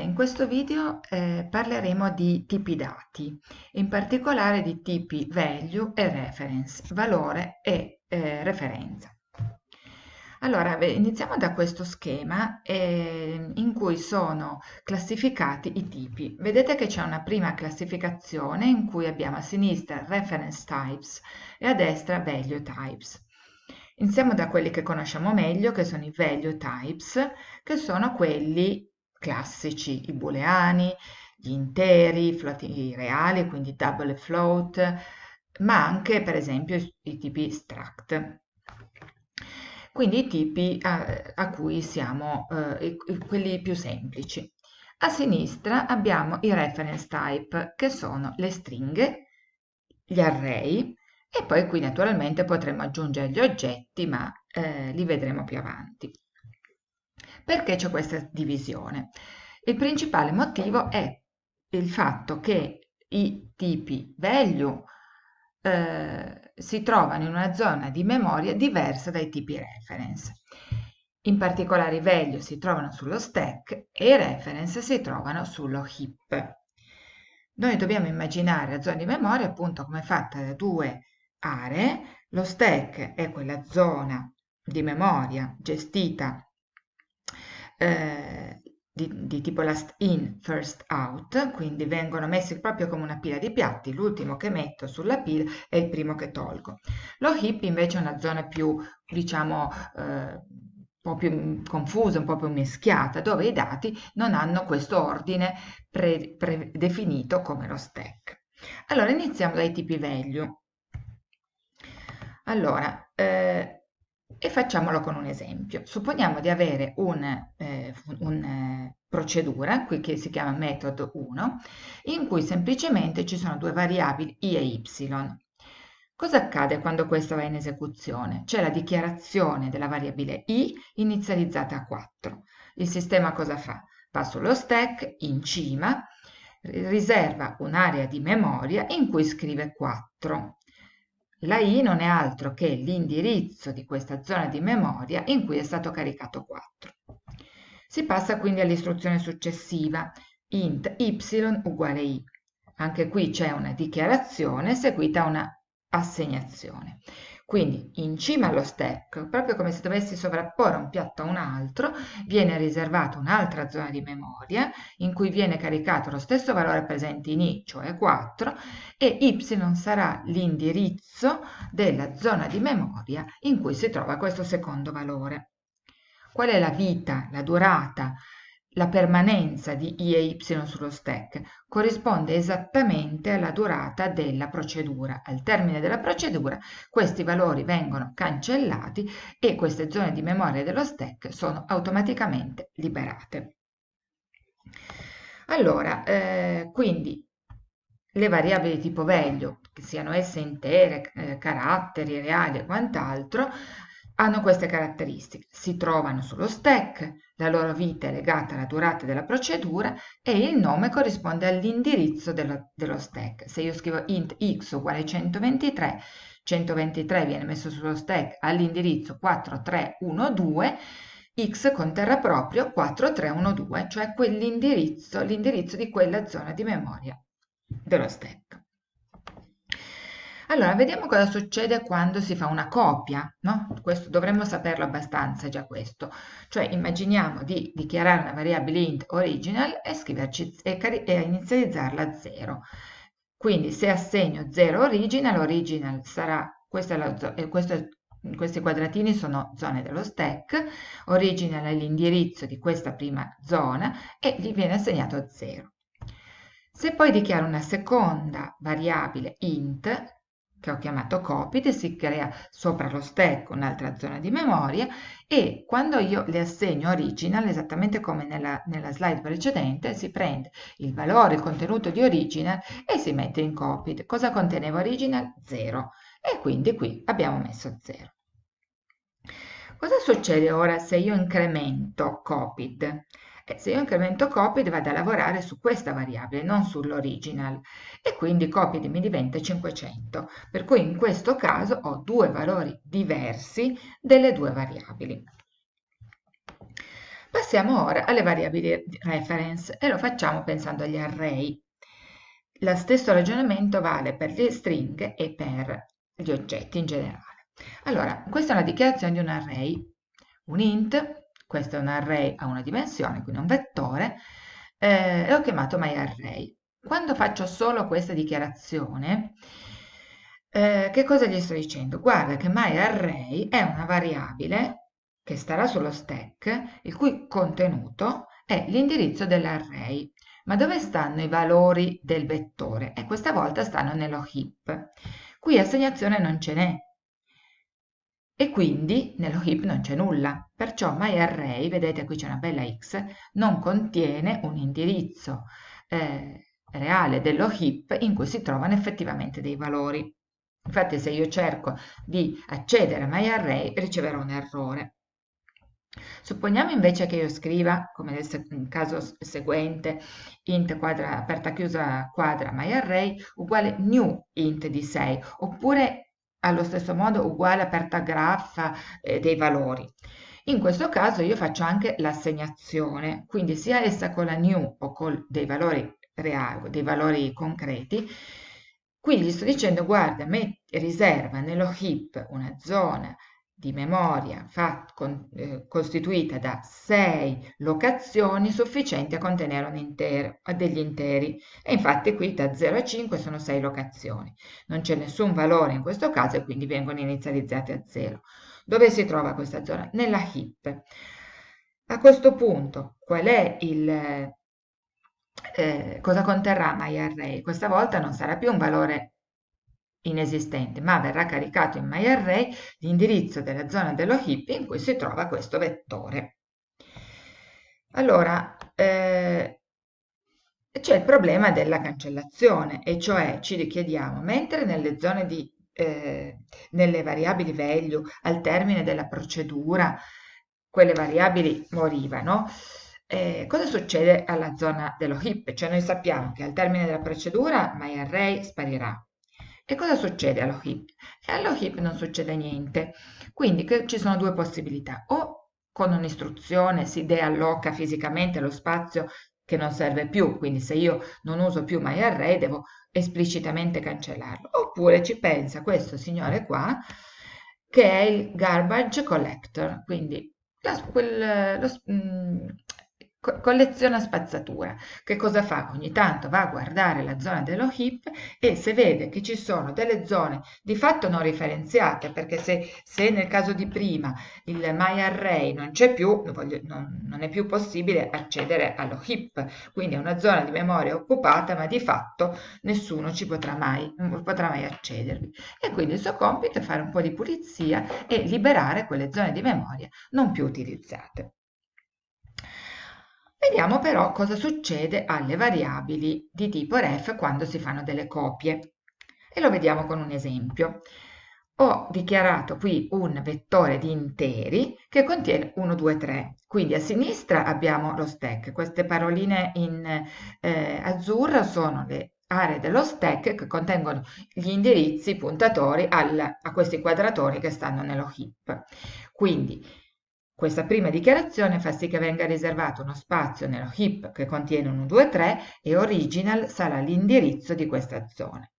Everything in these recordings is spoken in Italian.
in questo video eh, parleremo di tipi dati, in particolare di tipi value e reference, valore e eh, referenza. Allora, iniziamo da questo schema eh, in cui sono classificati i tipi. Vedete che c'è una prima classificazione in cui abbiamo a sinistra reference types e a destra value types. Iniziamo da quelli che conosciamo meglio, che sono i value types, che sono quelli classici, i booleani, gli interi, i reali, quindi double float, ma anche per esempio i tipi struct. Quindi i tipi a, a cui siamo eh, quelli più semplici. A sinistra abbiamo i reference type, che sono le stringhe, gli array, e poi qui naturalmente potremo aggiungere gli oggetti, ma eh, li vedremo più avanti. Perché c'è questa divisione? Il principale motivo è il fatto che i tipi value eh, si trovano in una zona di memoria diversa dai tipi reference. In particolare i value si trovano sullo stack e i reference si trovano sullo heap. Noi dobbiamo immaginare la zona di memoria appunto come fatta da due aree. Lo stack è quella zona di memoria gestita eh, di, di, tipo last in, first out, quindi vengono messi proprio come una pila di piatti, l'ultimo che metto sulla pila è il primo che tolgo. Lo heap invece è una zona più, diciamo, eh, un po' più confusa, un po' più mischiata, dove i dati non hanno questo ordine predefinito pre come lo stack. Allora iniziamo dai tipi value. Allora, eh, e facciamolo con un esempio. Supponiamo di avere una eh, un, eh, procedura, qui che si chiama metodo 1, in cui semplicemente ci sono due variabili i e y. Cosa accade quando questo va in esecuzione? C'è la dichiarazione della variabile i inizializzata a 4. Il sistema cosa fa? Va sullo stack, in cima, riserva un'area di memoria in cui scrive 4 la i non è altro che l'indirizzo di questa zona di memoria in cui è stato caricato 4. Si passa quindi all'istruzione successiva, int y uguale i. Anche qui c'è una dichiarazione seguita a una assegnazione. Quindi in cima allo stack, proprio come se dovessi sovrapporre un piatto a un altro, viene riservata un'altra zona di memoria in cui viene caricato lo stesso valore presente in i, cioè 4, e y sarà l'indirizzo della zona di memoria in cui si trova questo secondo valore. Qual è la vita, la durata la permanenza di i e y sullo stack corrisponde esattamente alla durata della procedura. Al termine della procedura questi valori vengono cancellati e queste zone di memoria dello stack sono automaticamente liberate. Allora, eh, quindi le variabili tipo value, che siano esse intere, eh, caratteri, reali e quant'altro, hanno queste caratteristiche. Si trovano sullo stack, la loro vita è legata alla durata della procedura e il nome corrisponde all'indirizzo dello, dello stack. Se io scrivo int x uguale 123, 123 viene messo sullo stack all'indirizzo 4312, x conterrà proprio 4312, cioè l'indirizzo di quella zona di memoria dello stack. Allora, vediamo cosa succede quando si fa una copia, no? Questo dovremmo saperlo abbastanza già questo. Cioè, immaginiamo di dichiarare una variabile int original e, e, e inizializzarla a 0. Quindi se assegno 0 original, original sarà, questa è la, questo questi quadratini sono zone dello stack, original è l'indirizzo di questa prima zona e gli viene assegnato 0. Se poi dichiaro una seconda variabile int, che ho chiamato copied, si crea sopra lo stack un'altra zona di memoria e quando io le assegno original, esattamente come nella, nella, slide precedente, si prende il valore, il contenuto di original e si mette in copied. Cosa conteneva original? 0. E quindi qui abbiamo messo 0. Cosa succede ora se io incremento copied? Se io incremento copied vado a lavorare su questa variabile, non sull'original, e quindi copied mi diventa 500, per cui in questo caso ho due valori diversi delle due variabili. Passiamo ora alle variabili reference e lo facciamo pensando agli array. Lo stesso ragionamento vale per le stringhe e per gli oggetti in generale. Allora, questa è una dichiarazione di un array, un int, questo è un array a una dimensione, quindi un vettore, eh, e ho chiamato myArray. Quando faccio solo questa dichiarazione, eh, che cosa gli sto dicendo? Guarda che myArray è una variabile che starà sullo stack, il cui contenuto è l'indirizzo dell'array. Ma dove stanno i valori del vettore? E questa volta stanno nello heap. Qui assegnazione non ce n'è, e quindi nello heap non c'è nulla. Perciò myArray, vedete qui c'è una bella x, non contiene un indirizzo eh, reale dello heap in cui si trovano effettivamente dei valori. Infatti se io cerco di accedere a myArray riceverò un errore. Supponiamo invece che io scriva, come nel caso seguente, int quadra aperta chiusa quadra myArray uguale new int di 6, oppure allo stesso modo uguale aperta graffa eh, dei valori. In questo caso io faccio anche l'assegnazione, quindi sia essa con la new o con dei valori reali, dei valori concreti, Qui gli sto dicendo, guarda, metti, riserva nello heap una zona di memoria fat, con, eh, costituita da 6 locazioni sufficienti a contenere un intero, degli interi. E infatti qui da 0 a 5 sono 6 locazioni. Non c'è nessun valore in questo caso e quindi vengono inizializzate a 0. Dove si trova questa zona? Nella heap. A questo punto, qual è il, eh, cosa conterrà myArray? Questa volta non sarà più un valore inesistente, ma verrà caricato in myArray l'indirizzo della zona dello heap in cui si trova questo vettore. Allora, eh, c'è il problema della cancellazione, e cioè ci richiediamo, mentre nelle zone di eh, nelle variabili value al termine della procedura quelle variabili morivano, eh, cosa succede alla zona dello heap? Cioè noi sappiamo che al termine della procedura myArray sparirà. E cosa succede allo? E allo heap non succede niente. Quindi ci sono due possibilità. O con un'istruzione si dealloca fisicamente lo spazio che non serve più, quindi se io non uso più myArray devo esplicitamente cancellarlo. Oppure ci pensa questo signore qua, che è il garbage collector, quindi la, quel, lo, mm, colleziona spazzatura. Che cosa fa? Ogni tanto va a guardare la zona dello heap e se vede che ci sono delle zone di fatto non referenziate, perché se, se nel caso di prima il myArray non c'è più, non, non, è più possibile accedere allo heap, quindi è una zona di memoria occupata, ma di fatto nessuno ci potrà mai, potrà mai accedervi. E quindi il suo compito è fare un po' di pulizia e liberare quelle zone di memoria non più utilizzate. Vediamo però cosa succede alle variabili di tipo ref quando si fanno delle copie. E lo vediamo con un esempio. Ho dichiarato qui un vettore di interi che contiene 1, 2, 3. Quindi a sinistra abbiamo lo stack. Queste paroline in eh, azzurro sono le aree dello stack che contengono gli indirizzi puntatori al, a questi quadratori che stanno nello heap. Quindi questa prima dichiarazione fa sì che venga riservato uno spazio nello heap che contiene 1, 2, 3 e original sarà l'indirizzo di questa zona.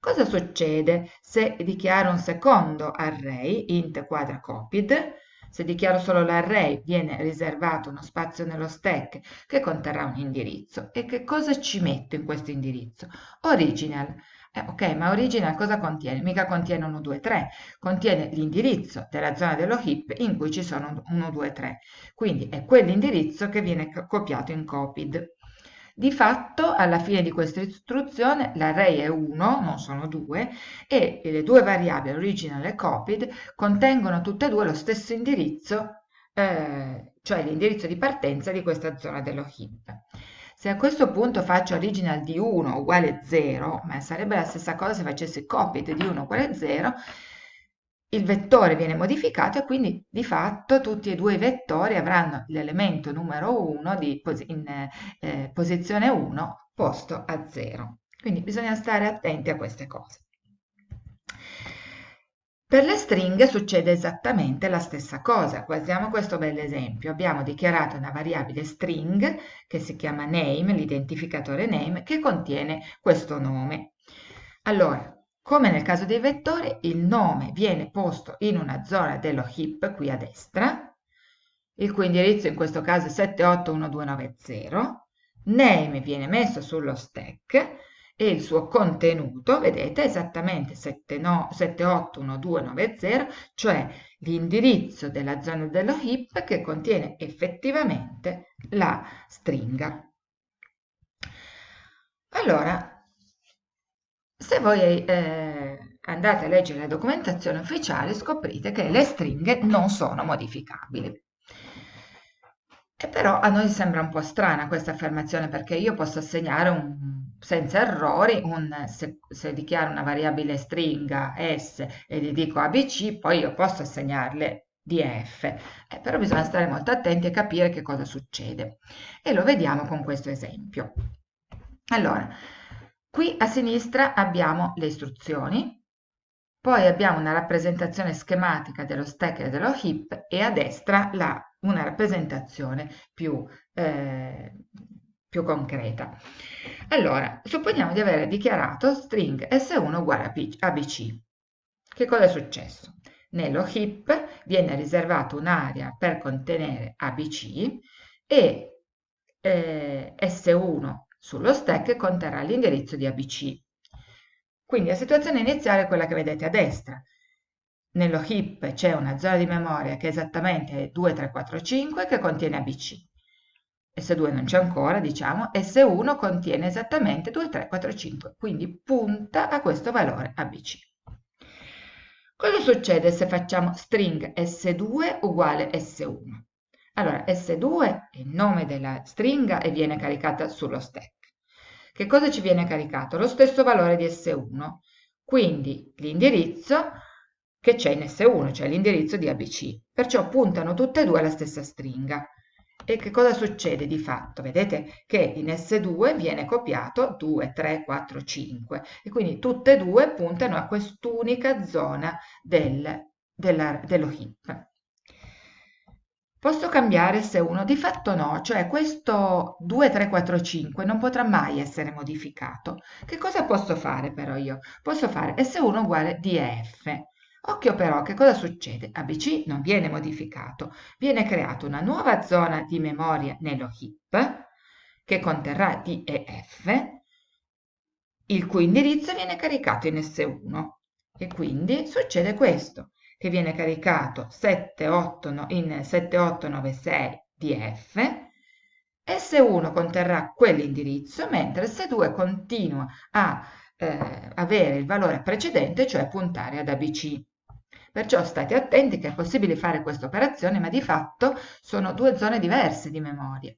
Cosa succede se dichiaro un secondo array, int quadra copied? Se dichiaro solo l'array viene riservato uno spazio nello stack che conterrà un indirizzo. E che cosa ci metto in questo indirizzo? Original. Eh, ok, ma original cosa contiene? Mica contiene 1, 2, 3, contiene l'indirizzo della zona dello heap in cui ci sono 1, 2, 3. Quindi è quell'indirizzo che viene copiato in copied. Di fatto, alla fine di questa istruzione, l'array è 1, non sono 2, e le due variabili original e copied contengono tutte e due lo stesso indirizzo, eh, cioè l'indirizzo di partenza di questa zona dello heap. Se a questo punto faccio original di 1 uguale 0, ma sarebbe la stessa cosa se facessi copied di 1 uguale 0, il vettore viene modificato e quindi di fatto tutti e due i vettori avranno l'elemento numero 1 di, in eh, posizione 1 posto a 0. Quindi bisogna stare attenti a queste cose. Per le stringhe succede esattamente la stessa cosa. Guardiamo questo bell'esempio. Abbiamo dichiarato una variabile string che si chiama name, l'identificatore name, che contiene questo nome. Allora, come nel caso dei vettori, il nome viene posto in una zona dello heap qui a destra, il cui indirizzo in questo caso è 781290, name viene messo sullo stack e il suo contenuto, vedete, è esattamente 781290, cioè l'indirizzo della zona dello heap che contiene effettivamente la stringa. Allora, se voi eh, andate a leggere la documentazione ufficiale scoprite che le stringhe non sono modificabili. E però a noi sembra un po' strana questa affermazione perché io posso assegnare un, senza errori un, se, se, dichiaro una variabile stringa s e gli dico abc, poi io posso assegnarle df, eh, però bisogna stare molto attenti e capire che cosa succede. E lo vediamo con questo esempio. Allora, qui a sinistra abbiamo le istruzioni, poi abbiamo una rappresentazione schematica dello stack e dello heap e a destra la una rappresentazione più, eh, più concreta. Allora, supponiamo di aver dichiarato string s1 uguale a abc. Che cosa è successo? Nello heap viene riservata un'area per contenere abc e eh, s1 sullo stack conterrà l'indirizzo di abc. Quindi la situazione iniziale è quella che vedete a destra nello heap c'è una zona di memoria che è esattamente 2345 che contiene ABC. S2 non c'è ancora, diciamo, S1 contiene esattamente 2345, quindi punta a questo valore ABC. Cosa succede se facciamo string S2 uguale S1? Allora, S2 è il nome della stringa e viene caricata sullo stack. Che cosa ci viene caricato? Lo stesso valore di S1, quindi l'indirizzo che c'è in S1, cioè l'indirizzo di ABC. Perciò puntano tutte e due alla stessa stringa. E che cosa succede di fatto? Vedete che in S2 viene copiato 2, 3, 4, 5 e quindi tutte e due puntano a quest'unica zona del, della, dello heap. Posso cambiare S1? Di fatto no, cioè questo 2, 3, 4, 5 non potrà mai essere modificato. Che cosa posso fare però io? Posso fare S1 uguale DF Occhio però, che cosa succede? ABC non viene modificato, viene creata una nuova zona di memoria nello heap che conterrà D e F, il cui indirizzo viene caricato in S1 e quindi succede questo, che viene caricato 78, in 7896 DF, S1 conterrà quell'indirizzo, mentre S2 continua a eh, avere il valore precedente, cioè puntare ad ABC. Perciò state attenti che è possibile fare questa operazione, ma di fatto sono due zone diverse di memoria.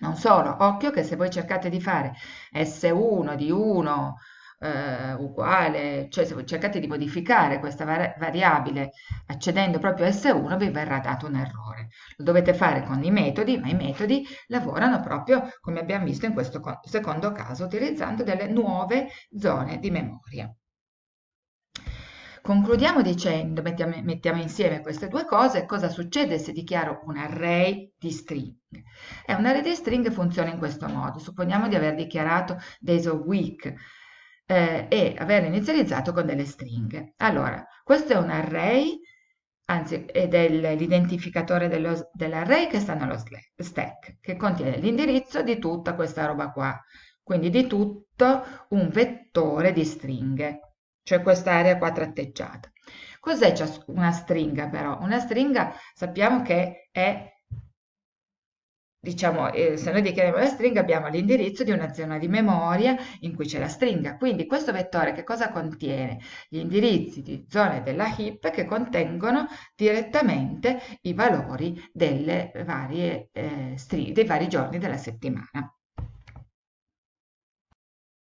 Non solo, occhio che se voi cercate di fare S1 di 1 eh, uguale, cioè se voi cercate di modificare questa variabile accedendo proprio a S1 vi verrà dato un errore. Lo dovete fare con i metodi, ma i metodi lavorano proprio come abbiamo visto in questo secondo caso, utilizzando delle nuove zone di memoria. Concludiamo dicendo, mettiamo, mettiamo, insieme queste due cose, cosa succede se dichiaro un array di stringhe? Eh, un array di stringhe funziona in questo modo. Supponiamo di aver dichiarato days of week eh, e aver inizializzato con delle stringhe. Allora, questo è un array, anzi è l'identificatore dell'array che sta nello stack, che contiene l'indirizzo di tutta questa roba qua, quindi di tutto un vettore di stringhe cioè quest'area qua tratteggiata. Cos'è una stringa però? Una stringa sappiamo che è, diciamo, eh, se noi dichiariamo la stringa abbiamo l'indirizzo di una zona di memoria in cui c'è la stringa. Quindi questo vettore che cosa contiene? Gli indirizzi di zone della heap che contengono direttamente i valori delle varie, eh, dei vari giorni della settimana.